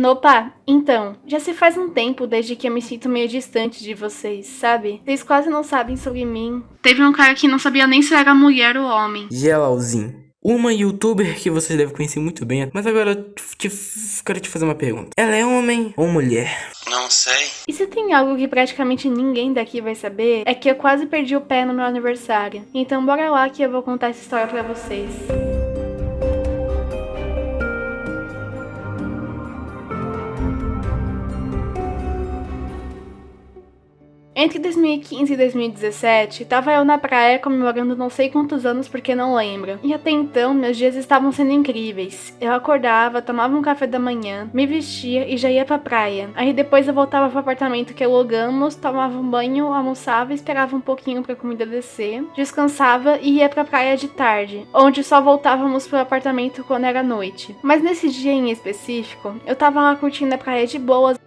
Nopa, então, já se faz um tempo desde que eu me sinto meio distante de vocês, sabe? Vocês quase não sabem sobre mim. Teve um cara que não sabia nem se era mulher ou homem. Gelalzinho. Uma youtuber que vocês devem conhecer muito bem, mas agora eu te, quero te fazer uma pergunta. Ela é homem ou mulher? Não sei. E se tem algo que praticamente ninguém daqui vai saber, é que eu quase perdi o pé no meu aniversário. Então bora lá que eu vou contar essa história pra vocês. Entre 2015 e 2017, tava eu na praia comemorando não sei quantos anos porque não lembro. E até então, meus dias estavam sendo incríveis. Eu acordava, tomava um café da manhã, me vestia e já ia pra praia. Aí depois eu voltava pro apartamento que alugamos, tomava um banho, almoçava, esperava um pouquinho pra comida descer, descansava e ia pra praia de tarde, onde só voltávamos pro apartamento quando era noite. Mas nesse dia em específico, eu tava lá curtindo a praia de boas,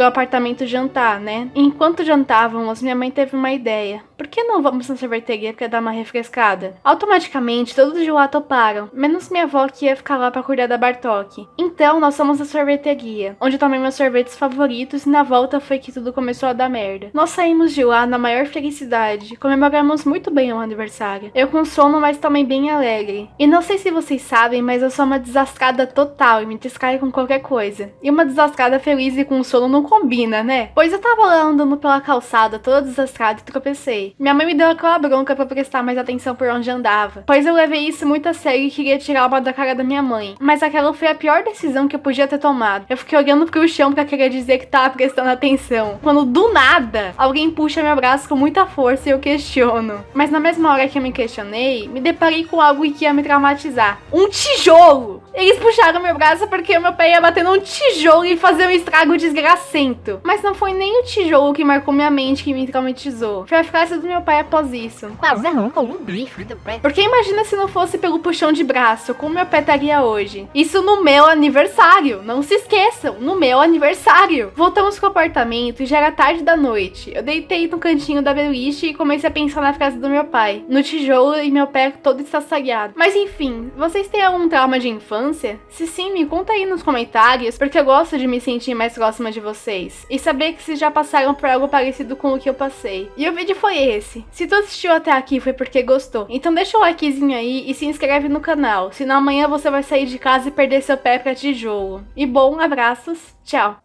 do apartamento jantar, né? Enquanto jantávamos, minha mãe teve uma ideia. Por que não vamos na sorveteria para dar uma refrescada? Automaticamente, todos de lá toparam, menos minha avó que ia ficar lá para cuidar da Bartok. Então, nós fomos na sorveteria, onde tomei meus sorvetes favoritos e na volta foi que tudo começou a dar merda. Nós saímos de lá na maior felicidade, comemoramos muito bem o aniversário. Eu com sono, mas também bem alegre. E não sei se vocês sabem, mas eu sou uma desastrada total e me distraio com qualquer coisa. E uma desastrada feliz e com sono não combina, né? Pois eu tava lá andando pela calçada, toda desastrada e tropecei. Minha mãe me deu aquela bronca pra prestar mais atenção por onde andava. Pois eu levei isso muito a sério e queria tirar uma da cara da minha mãe. Mas aquela foi a pior decisão que eu podia ter tomado. Eu fiquei olhando pro chão pra querer dizer que tava prestando atenção. Quando do nada, alguém puxa meu braço com muita força e eu questiono. Mas na mesma hora que eu me questionei, me deparei com algo que ia me traumatizar. Um tijolo! Eles puxaram meu braço porque o meu pé ia bater num tijolo e fazer um estrago desgracento. Mas não foi nem o tijolo que marcou minha mente que me traumatizou. Foi a frase do meu pai após isso. Porque imagina se não fosse pelo puxão de braço, como meu pé estaria hoje. Isso no meu aniversário. Não se esqueçam, no meu aniversário. Voltamos pro apartamento e já era tarde da noite. Eu deitei no cantinho da beliche e comecei a pensar na frase do meu pai. No tijolo e meu pé todo estraçalhado. Mas enfim, vocês têm algum trauma de infância? Infância? Se sim, me conta aí nos comentários, porque eu gosto de me sentir mais próxima de vocês. E saber que vocês já passaram por algo parecido com o que eu passei. E o vídeo foi esse. Se tu assistiu até aqui foi porque gostou. Então deixa o likezinho aí e se inscreve no canal. Senão amanhã você vai sair de casa e perder seu pé pra tijolo. E bom, abraços. Tchau.